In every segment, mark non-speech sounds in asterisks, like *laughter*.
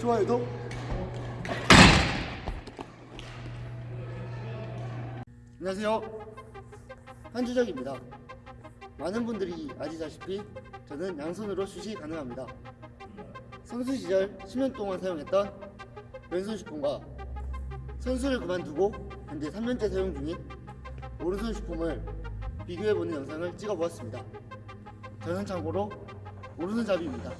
좋아요, 너? 안녕하세요. 한주적입니다. 많은 분들이 아시다시피 저는 양손으로 슛이 가능합니다. 선수 시절 10년 동안 사용했던 왼손 슛공과 선수를 그만두고 현재 3년째 사용 중인 오른손 슈폼을 비교해보는 영상을 찍어보았습니다. 저는 참고로 오른손잡이입니다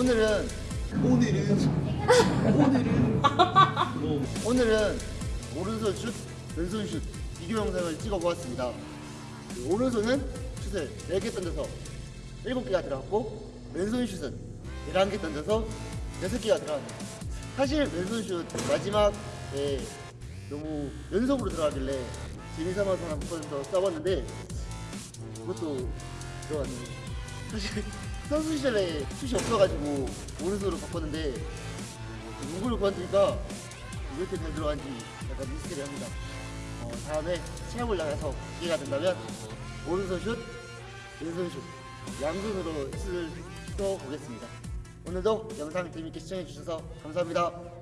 오늘은 오늘은 오늘은 *laughs* 오늘은 오른손 슛, 왼손 슛 비교 영상을 찍어보았습니다. 그 오른손은 슛을 4개 던져서 7개가 들어갔고 왼손 슛은 11개 던져서 6개가 들어갔네요. 사실 왼손 슛 마지막에 너무 연속으로 들어가길래 재미삼아서 한번 더 써봤는데 그것도 들어갔네요. 사실 선수 시절에 슛이 없어가지고 오른손으로 바꿨는데 누구를 구한다니까 이렇게 잘 들어간지 약간 미스테리합니다. 어, 다음에 체험을 나가서 기회가 된다면 오른손 슛, 왼손 슛 양손으로 슛을 쏘 보겠습니다. 오늘도 영상 재밌게 시청해 주셔서 감사합니다.